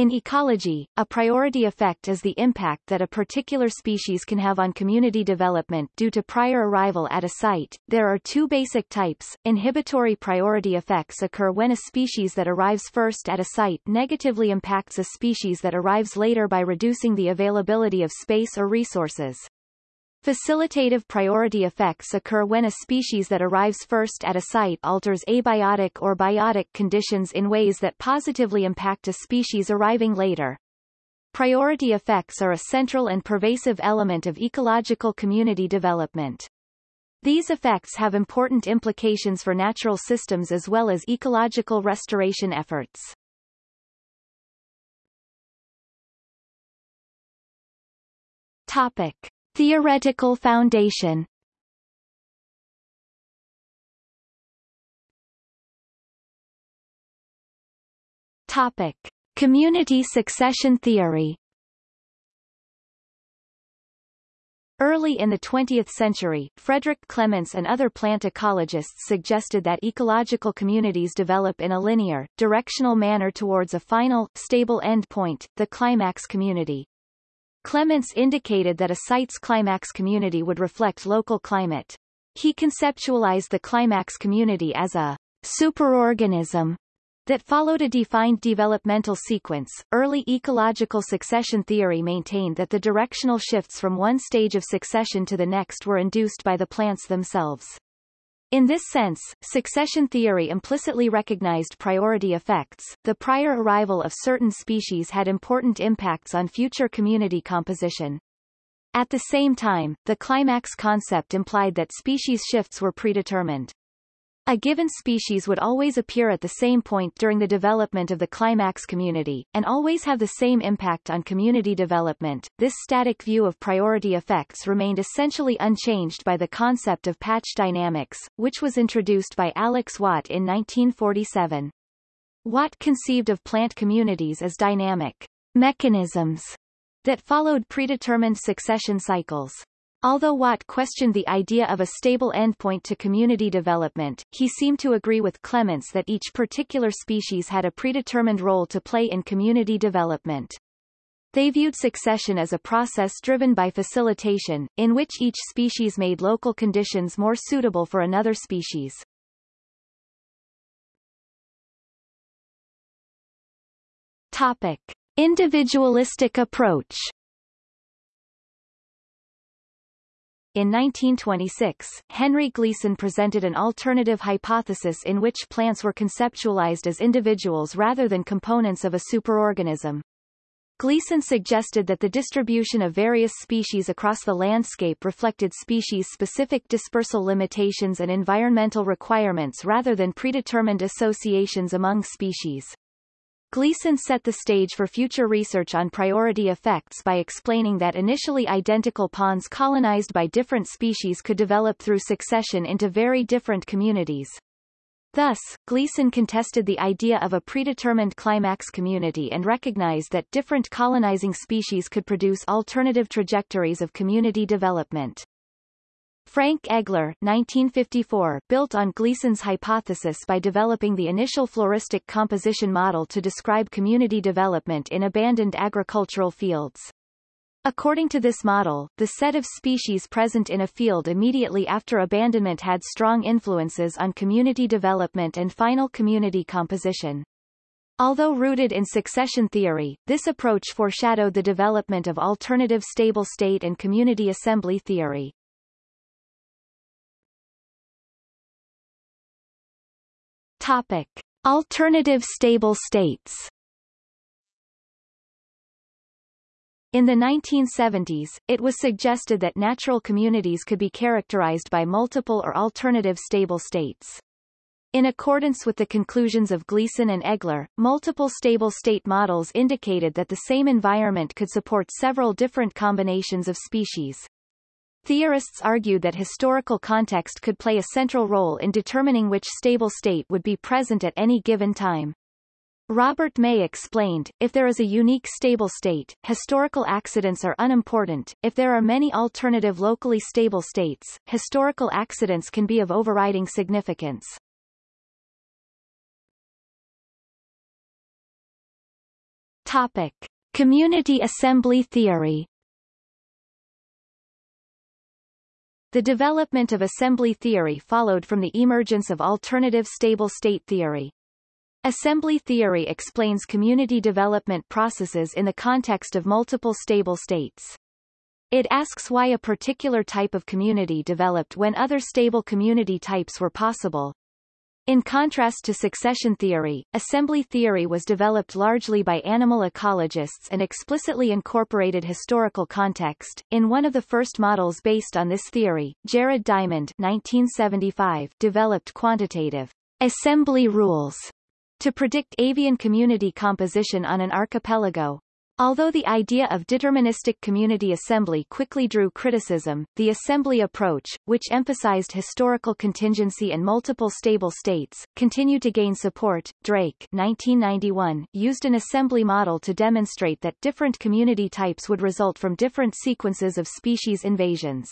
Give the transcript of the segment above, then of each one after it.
In ecology, a priority effect is the impact that a particular species can have on community development due to prior arrival at a site. There are two basic types. Inhibitory priority effects occur when a species that arrives first at a site negatively impacts a species that arrives later by reducing the availability of space or resources. Facilitative priority effects occur when a species that arrives first at a site alters abiotic or biotic conditions in ways that positively impact a species arriving later. Priority effects are a central and pervasive element of ecological community development. These effects have important implications for natural systems as well as ecological restoration efforts. Topic. Theoretical foundation Topic. Community succession theory Early in the 20th century, Frederick Clements and other plant ecologists suggested that ecological communities develop in a linear, directional manner towards a final, stable endpoint, the climax community. Clements indicated that a site's climax community would reflect local climate. He conceptualized the climax community as a superorganism that followed a defined developmental sequence. Early ecological succession theory maintained that the directional shifts from one stage of succession to the next were induced by the plants themselves. In this sense, succession theory implicitly recognized priority effects. The prior arrival of certain species had important impacts on future community composition. At the same time, the climax concept implied that species shifts were predetermined. A given species would always appear at the same point during the development of the climax community, and always have the same impact on community development. This static view of priority effects remained essentially unchanged by the concept of patch dynamics, which was introduced by Alex Watt in 1947. Watt conceived of plant communities as dynamic mechanisms that followed predetermined succession cycles. Although Watt questioned the idea of a stable endpoint to community development, he seemed to agree with Clements that each particular species had a predetermined role to play in community development. They viewed succession as a process driven by facilitation, in which each species made local conditions more suitable for another species. Topic. Individualistic approach In 1926, Henry Gleason presented an alternative hypothesis in which plants were conceptualized as individuals rather than components of a superorganism. Gleason suggested that the distribution of various species across the landscape reflected species-specific dispersal limitations and environmental requirements rather than predetermined associations among species. Gleason set the stage for future research on priority effects by explaining that initially identical ponds colonized by different species could develop through succession into very different communities. Thus, Gleason contested the idea of a predetermined climax community and recognized that different colonizing species could produce alternative trajectories of community development. Frank Egler 1954 built on Gleason's hypothesis by developing the initial floristic composition model to describe community development in abandoned agricultural fields. According to this model, the set of species present in a field immediately after abandonment had strong influences on community development and final community composition. Although rooted in succession theory, this approach foreshadowed the development of alternative stable state and community assembly theory. Topic. Alternative stable states In the 1970s, it was suggested that natural communities could be characterized by multiple or alternative stable states. In accordance with the conclusions of Gleason and Egler, multiple stable state models indicated that the same environment could support several different combinations of species. Theorists argued that historical context could play a central role in determining which stable state would be present at any given time. Robert May explained, if there is a unique stable state, historical accidents are unimportant. If there are many alternative locally stable states, historical accidents can be of overriding significance. Topic. Community assembly theory The development of assembly theory followed from the emergence of alternative stable state theory. Assembly theory explains community development processes in the context of multiple stable states. It asks why a particular type of community developed when other stable community types were possible, in contrast to succession theory, assembly theory was developed largely by animal ecologists and explicitly incorporated historical context. In one of the first models based on this theory, Jared Diamond 1975 developed quantitative assembly rules to predict avian community composition on an archipelago, Although the idea of deterministic community assembly quickly drew criticism, the assembly approach, which emphasized historical contingency and multiple stable states, continued to gain support. Drake 1991 used an assembly model to demonstrate that different community types would result from different sequences of species invasions.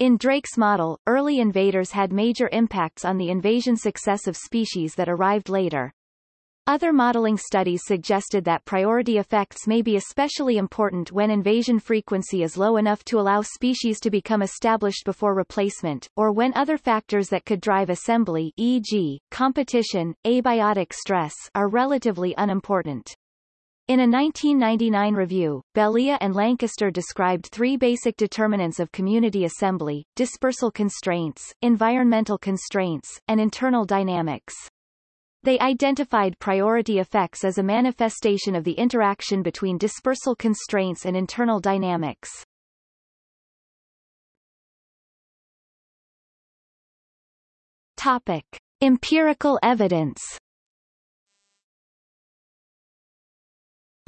In Drake's model, early invaders had major impacts on the invasion success of species that arrived later. Other modeling studies suggested that priority effects may be especially important when invasion frequency is low enough to allow species to become established before replacement, or when other factors that could drive assembly e.g., competition, abiotic stress are relatively unimportant. In a 1999 review, Belyea and Lancaster described three basic determinants of community assembly, dispersal constraints, environmental constraints, and internal dynamics. They identified priority effects as a manifestation of the interaction between dispersal constraints and internal dynamics. Topic. Empirical evidence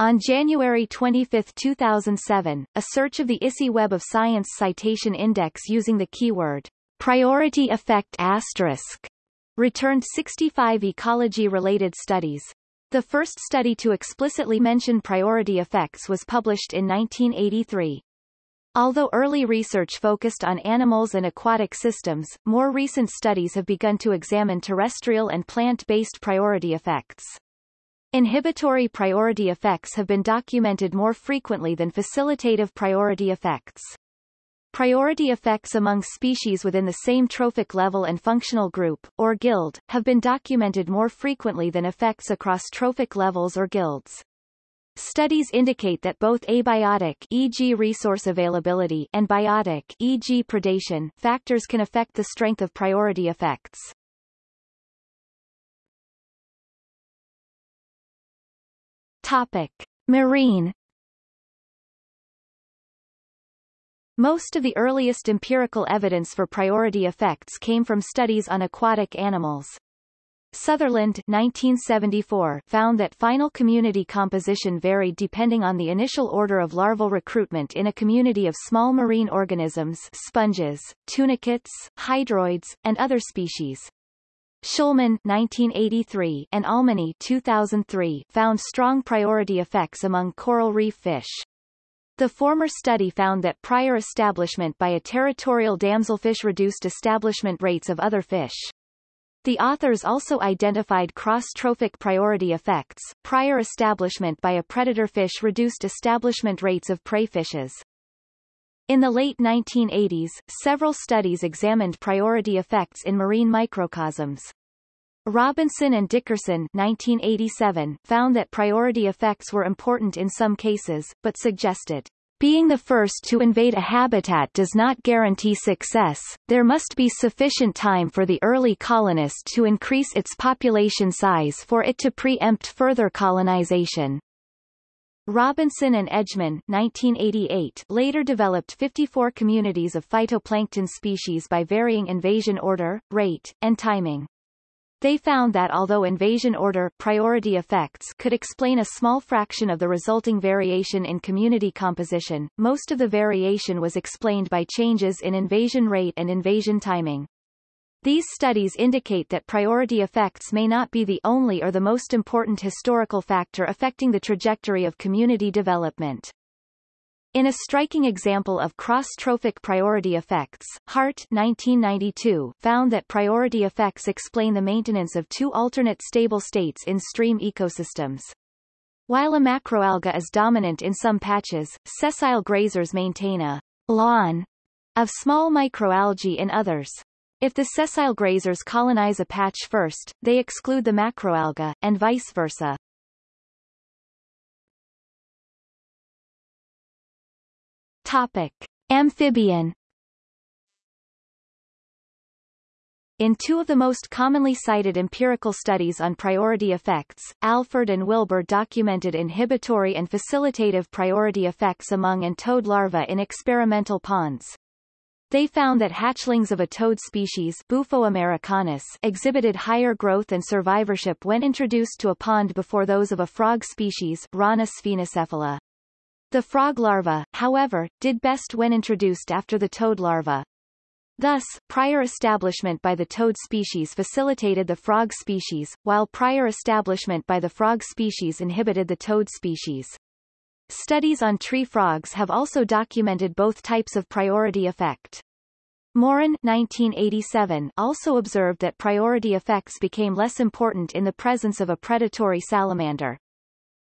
On January 25, 2007, a search of the ISI Web of Science Citation Index using the keyword priority effect asterisk returned 65 ecology-related studies. The first study to explicitly mention priority effects was published in 1983. Although early research focused on animals and aquatic systems, more recent studies have begun to examine terrestrial and plant-based priority effects. Inhibitory priority effects have been documented more frequently than facilitative priority effects. Priority effects among species within the same trophic level and functional group, or guild, have been documented more frequently than effects across trophic levels or guilds. Studies indicate that both abiotic e.g. resource availability and biotic e.g. predation factors can affect the strength of priority effects. Topic: Marine Most of the earliest empirical evidence for priority effects came from studies on aquatic animals. Sutherland 1974 found that final community composition varied depending on the initial order of larval recruitment in a community of small marine organisms sponges, tunicates, hydroids, and other species. Shulman 1983 and Almany 2003 found strong priority effects among coral reef fish. The former study found that prior establishment by a territorial damselfish reduced establishment rates of other fish. The authors also identified cross-trophic priority effects. Prior establishment by a predator fish reduced establishment rates of prey fishes. In the late 1980s, several studies examined priority effects in marine microcosms. Robinson and Dickerson 1987 found that priority effects were important in some cases, but suggested, being the first to invade a habitat does not guarantee success, there must be sufficient time for the early colonist to increase its population size for it to preempt further colonization. Robinson and Edgemon 1988 later developed 54 communities of phytoplankton species by varying invasion order, rate, and timing. They found that although invasion order priority effects could explain a small fraction of the resulting variation in community composition, most of the variation was explained by changes in invasion rate and invasion timing. These studies indicate that priority effects may not be the only or the most important historical factor affecting the trajectory of community development. In a striking example of cross-trophic priority effects, Hart 1992 found that priority effects explain the maintenance of two alternate stable states in stream ecosystems. While a macroalga is dominant in some patches, sessile grazers maintain a lawn of small microalgae in others. If the sessile grazers colonize a patch first, they exclude the macroalga, and vice versa. Topic. Amphibian In two of the most commonly cited empirical studies on priority effects, Alford and Wilbur documented inhibitory and facilitative priority effects among and toad larvae in experimental ponds. They found that hatchlings of a toad species Bufo americanus exhibited higher growth and survivorship when introduced to a pond before those of a frog species Rana sphenocephala. The frog larva, however, did best when introduced after the toad larva. Thus, prior establishment by the toad species facilitated the frog species, while prior establishment by the frog species inhibited the toad species. Studies on tree frogs have also documented both types of priority effect. Morin 1987 also observed that priority effects became less important in the presence of a predatory salamander.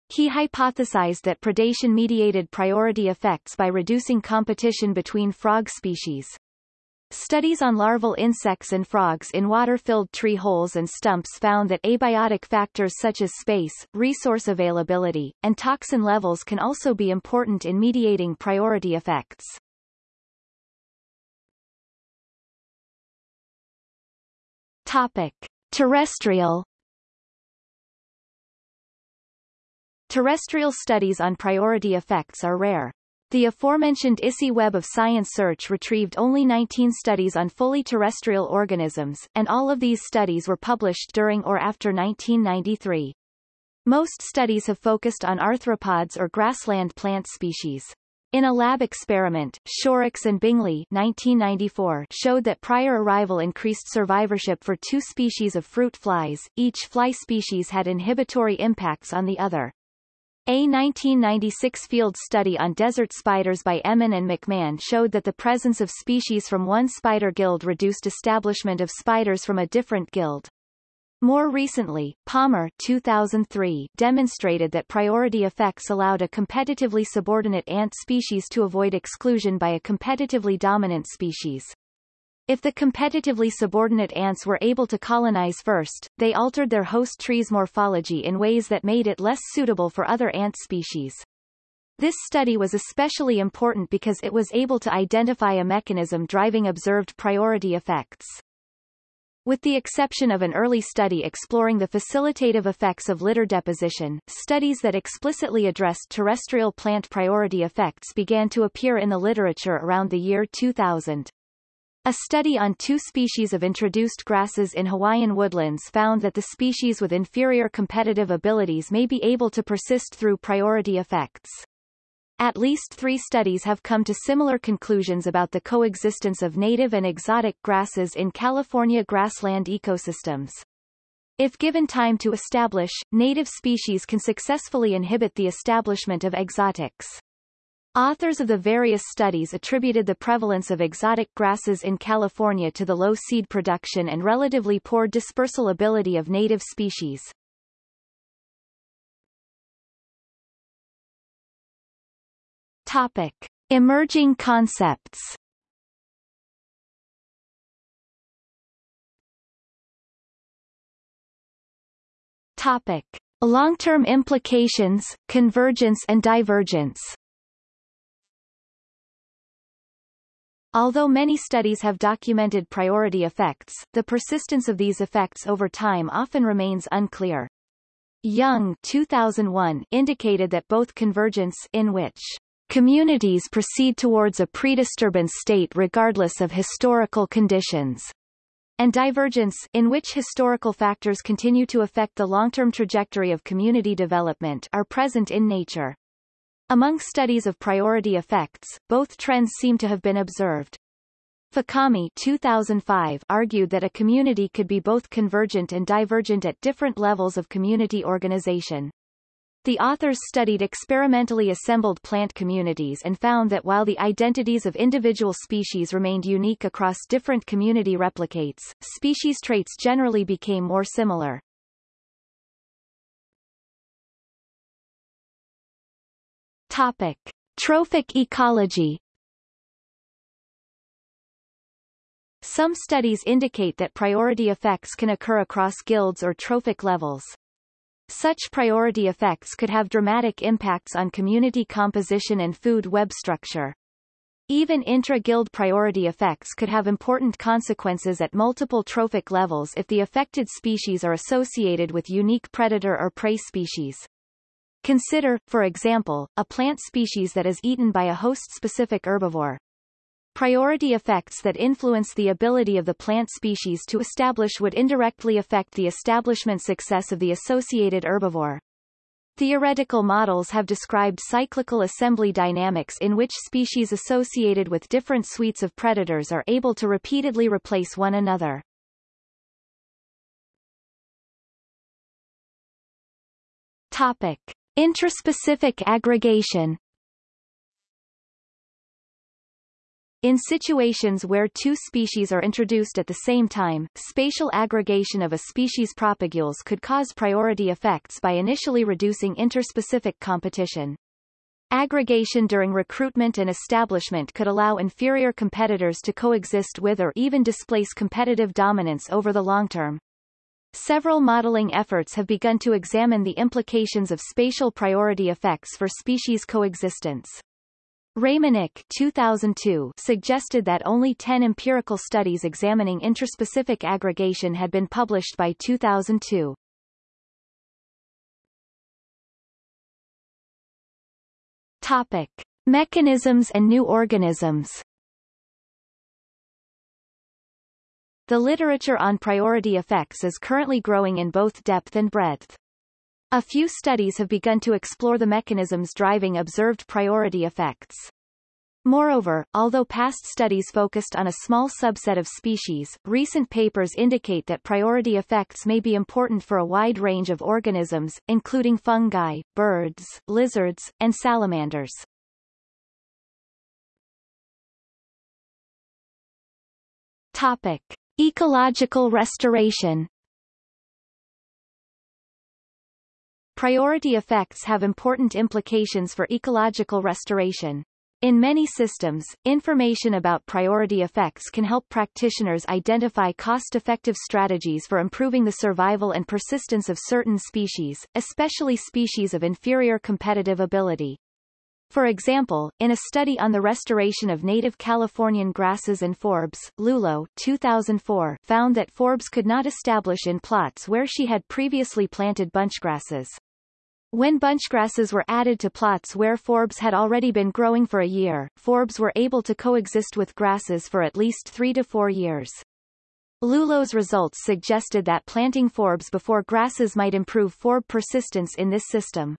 He hypothesized that predation mediated priority effects by reducing competition between frog species. Studies on larval insects and frogs in water-filled tree holes and stumps found that abiotic factors such as space, resource availability, and toxin levels can also be important in mediating priority effects. Topic. Terrestrial Terrestrial studies on priority effects are rare. The aforementioned ISI Web of Science search retrieved only 19 studies on fully terrestrial organisms, and all of these studies were published during or after 1993. Most studies have focused on arthropods or grassland plant species. In a lab experiment, Shorrocks and Bingley 1994 showed that prior arrival increased survivorship for two species of fruit flies, each fly species had inhibitory impacts on the other. A 1996 field study on desert spiders by Ehmann and MacMahon showed that the presence of species from one spider guild reduced establishment of spiders from a different guild. More recently, Palmer 2003 demonstrated that priority effects allowed a competitively subordinate ant species to avoid exclusion by a competitively dominant species. If the competitively subordinate ants were able to colonize first, they altered their host tree's morphology in ways that made it less suitable for other ant species. This study was especially important because it was able to identify a mechanism driving observed priority effects. With the exception of an early study exploring the facilitative effects of litter deposition, studies that explicitly addressed terrestrial plant priority effects began to appear in the literature around the year 2000. A study on two species of introduced grasses in Hawaiian woodlands found that the species with inferior competitive abilities may be able to persist through priority effects. At least three studies have come to similar conclusions about the coexistence of native and exotic grasses in California grassland ecosystems. If given time to establish, native species can successfully inhibit the establishment of exotics. Authors of the various studies attributed the prevalence of exotic grasses in California to the low seed production and relatively poor dispersal ability of native species. Topic. Emerging concepts Topic. Long-term implications, convergence and divergence Although many studies have documented priority effects, the persistence of these effects over time often remains unclear. Young 2001 indicated that both convergence in which communities proceed towards a predisturbance state regardless of historical conditions and divergence, in which historical factors continue to affect the long-term trajectory of community development are present in nature. Among studies of priority effects, both trends seem to have been observed. Fukami 2005 argued that a community could be both convergent and divergent at different levels of community organization. The authors studied experimentally assembled plant communities and found that while the identities of individual species remained unique across different community replicates, species traits generally became more similar. Topic. Trophic ecology Some studies indicate that priority effects can occur across guilds or trophic levels. Such priority effects could have dramatic impacts on community composition and food web structure. Even intra-guild priority effects could have important consequences at multiple trophic levels if the affected species are associated with unique predator or prey species. Consider, for example, a plant species that is eaten by a host-specific herbivore. Priority effects that influence the ability of the plant species to establish would indirectly affect the establishment success of the associated herbivore. Theoretical models have described cyclical assembly dynamics in which species associated with different suites of predators are able to repeatedly replace one another. Topic. Intraspecific aggregation In situations where two species are introduced at the same time, spatial aggregation of a species' propagules could cause priority effects by initially reducing interspecific competition. Aggregation during recruitment and establishment could allow inferior competitors to coexist with or even displace competitive dominance over the long term. Several modeling efforts have begun to examine the implications of spatial priority effects for species coexistence. Rejmanek 2002 suggested that only 10 empirical studies examining interspecific aggregation had been published by 2002. Topic. Mechanisms and new organisms The literature on priority effects is currently growing in both depth and breadth. A few studies have begun to explore the mechanisms driving observed priority effects. Moreover, although past studies focused on a small subset of species, recent papers indicate that priority effects may be important for a wide range of organisms, including fungi, birds, lizards, and salamanders. Topic. Ecological restoration Priority effects have important implications for ecological restoration. In many systems, information about priority effects can help practitioners identify cost-effective strategies for improving the survival and persistence of certain species, especially species of inferior competitive ability. For example, in a study on the restoration of native Californian grasses and forbs, Lulow 2004 found that forbs could not establish in plots where she had previously planted bunchgrasses. When bunchgrasses were added to plots where forbs had already been growing for a year, forbs were able to coexist with grasses for at least three to four years. Lulow's results suggested that planting forbs before grasses might improve forb persistence in this system.